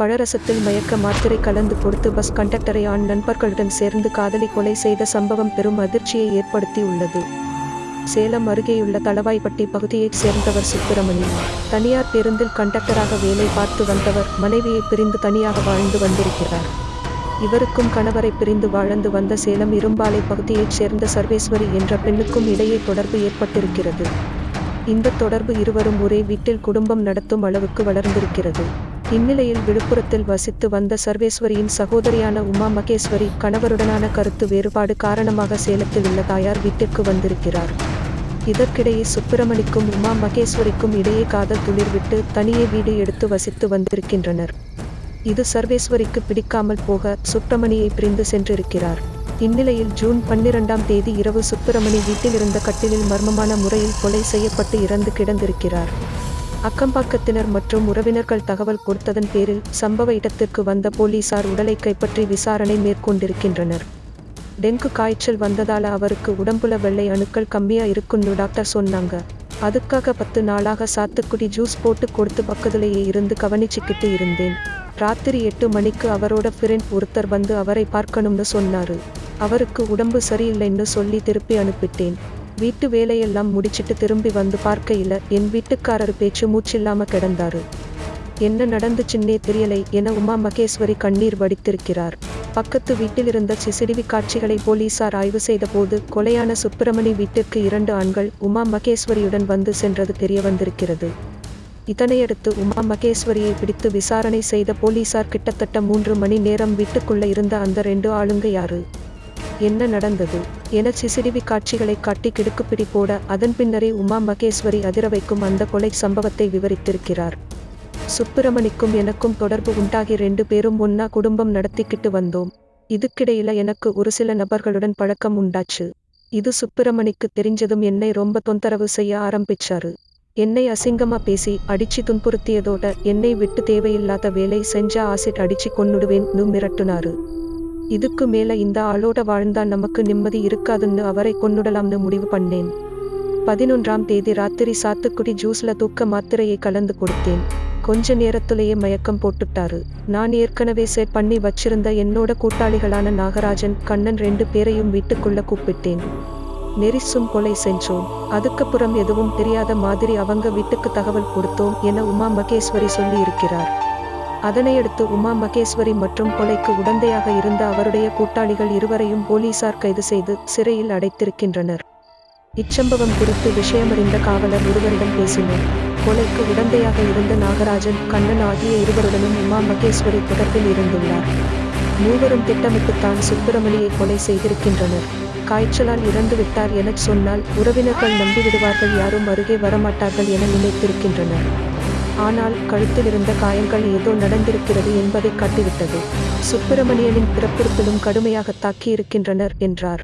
பழரசத்தில் மயக்க மாத்திரை கலந்து கொடுத்து பஸ் கண்டக்டரை ஆண் நண்பர்களுடன் சேர்ந்து காதலி கொலை செய்த சம்பவம் பெரும் அதிர்ச்சியை ஏற்படுத்தி உள்ளது சேலம் அருகேயுள்ள தளவாய்பட்டி பகுதியைச் சேர்ந்தவர் சுப்பிரமணி. தனியார் பேருந்தில் கண்டக்டராக வேலை பார்த்து வந்தவர் மனைவியை பிரிந்து தனியாக வாழ்ந்து வந்திருக்கிறார். இவருக்கும் கணவரை பிரிந்து வாழ்ந்து வந்த சேலம் இரும்பாலை பகுதியைச் சேர்ந்த சர்வேஸ்வரி என்ற பெண்ணுக்கும் இடையே தொடர்பு ஏற்பட்டிருக்கிறது. இந்த தொடர்பு இருவரும் ஒரே வீட்டில் குடும்பம் நடத்தும் அளவுக்கு வளர்ந்திருக்கிறது. இந்நிலையில் விழுப்புரத்தில் வசித்து வந்த சர்வேஸ்வரியின் சகோதரியான உமா மகேஸ்வரி கணவருடனான கருத்து வேறுபாடு காரணமாக சேலத்தில் உள்ள தாயார் வீட்டிற்கு வந்திருக்கிறார். இதற்கிடையே சுப்பிரமணிக்கும் உமா மகேஸ்வரிக்கும் இடையே காதல் துளிர்விட்டு தனியே வீடு எடுத்து வசித்து வந்திருக்கின்றனர். இது சர்வேஸ்வரிக்கு பிடிக்காமல் போக சுப்பிரமணியை பிரிந்து சென்றிருக்கிறார். இந்நிலையில் ஜூன் பன்னிரெண்டாம் தேதி இரவு சுப்பிரமணி வீட்டில் இருந்த கட்டிலில் மர்மமான முறையில் கொலை செய்யப்பட்டு இறந்து கிடந்திருக்கிறார். அக்கம்பாக்கத்தினர் மற்றும் உறவினர்கள் தகவல் கொடுத்ததன் பேரில் சம்பவ இடத்திற்கு வந்த போலீசார் உடலை கைப்பற்றி விசாரணை மேற்கொண்டிருக்கின்றனர். டெங்கு காய்ச்சல் வந்ததால அவருக்கு உடம்புல வெள்ளை அணுக்கள் கம்மியா இருக்குன்னு டாக்டர் சொன்னாங்க. அதுக்காக பத்து நாளாக சாத்துக்குடி ஜூஸ் போட்டு கொடுத்து பக்கத்திலேயே இருந்து கவனிச்சுக்கிட்டு இருந்தேன். ராத்திரி எட்டு மணிக்கு அவரோட ஃப்ரெண்ட் ஒருத்தர் வந்து அவரை பார்க்கணும்னு சொன்னாரு. அவருக்கு உடம்பு சரியில்லைன்னு சொல்லி திருப்பி அனுப்பிட்டேன். வீட்டு வேலையெல்லாம் முடிச்சிட்டு திரும்பி வந்து பார்க்கையில என் வீட்டுக்காரர் பேச்சு மூச்சில்லாம கிடந்தாரு. என்ன நடந்துச்சுன்னே தெரியலை என உமா மகேஸ்வரி கண்ணீர் வடித்திருக்கிறார். பக்கத்து வீட்டிலிருந்த சிசிடிவி காட்சிகளை போலீசார் ஆய்வு செய்தபோது கொலையான சுப்பிரமணி வீட்டிற்கு இரண்டு ஆண்கள் உமா மகேஸ்வரியுடன் வந்து சென்றது தெரிய வந்திருக்கிறது. இதனையடுத்து உமா மகேஸ்வரியை பிடித்து விசாரணை செய்த போலீசார் கிட்டத்தட்ட மூன்று மணி நேரம் வீட்டுக்குள்ள இருந்த அந்த ரெண்டு ஆளுங்க யாரு? என்ன நடந்தது? என சிசிடிவி காட்சிகளை காட்டி கிடுக்குப்பிடி போட அதன் பின்னரே உமா மகேஸ்வரி அதிர வைக்கும் அந்த கொலை சம்பவத்தை விவரித்திருக்கிறார். சுப்பிரமணிக்கும் எனக்கும் தொடர்பு உண்டாகி ரெண்டு பேரும் ஒன்னா குடும்பம் நடத்திக்கிட்டு வந்தோம். இதுக்கிடையில எனக்கு ஒரு சில நபர்களுடன் பழக்கம் உண்டாச்சு. இது சுப்பிரமணிக்கு தெரிஞ்சதும் என்னை ரொம்ப தொந்தரவு செய்ய ஆரம்பிச்சாரு. என்னை அசிங்கமா பேசி அடிச்சு துன்புறுத்தியதோட என்னை விட்டு தேவையில்லாத வேலை செஞ்சா ஆசிட் அடிச்சு கொன்னுடுவேன்னு மிரட்டுனாரு. இதுக்கு மேல இந்த ஆளோட வாழ்ந்தா நமக்கு நிம்மதி இருக்காதுன்னு அவரை கொன்னுடலாம்னு முடிவு பண்ணேன். பதினொன்றாம் தேதி ராத்திரி சாத்துக்குடி ஜூஸ்ல தூக்க மாத்திரையை கலந்து கொடுத்தேன். கொஞ்ச நேரத்திலேயே மயக்கம் போட்டுட்டாரு. நான் ஏற்கனவே செட் பண்ணி வச்சிருந்த என்னோட கூட்டாளிகளான நாகராஜன் கண்ணன் ரெண்டு பேரையும் வீட்டுக்குள்ள கூப்பிட்டேன். நெரிசும் கொலை செஞ்சோம். அதுக்கப்புறம் எதுவும் தெரியாத மாதிரி அவங்க வீட்டுக்கு தகவல் கொடுத்தோம் என உமா மகேஸ்வரி சொல்லி இருக்கிறார் அதனையடுத்து உமா மகேஸ்வரி மற்றும் கொலைக்கு உடந்தையாக இருந்த அவருடைய கூட்டாளிகள் இருவரையும் போலீசார் கைது செய்து சிறையில் அடைத்திருக்கின்றனர். இச்சம்பவம் குறித்து விஷயமறிந்த காவலர் ஒருவரிடம் பேசினர். கொலைக்கு உடந்தையாக இருந்த நாகராஜன் கண்ணன் ஆகிய இருவருடனும் உமா மகேஸ்வரி தொடர்பில் இருந்துள்ளார். மூவரும் திட்டமிட்டுத்தான் சுப்பிரமணியை கொலை செய்திருக்கின்றனர். காய்ச்சலால் இறந்து விட்டார் எனச் சொன்னால் உறவினர்கள் நம்பிவிடுவார்கள் யாரும் அருகே வரமாட்டார்கள் என நினைத்திருக்கின்றனர். ஆனால் கழுத்திலிருந்த காயங்கள் ஏதோ நடந்திருக்கிறது என்பதை காட்டிவிட்டது. சுப்பிரமணியனின் பிறப்புறுப்பிலும் கடுமையாக தாக்கியிருக்கின்றனர் என்றார்.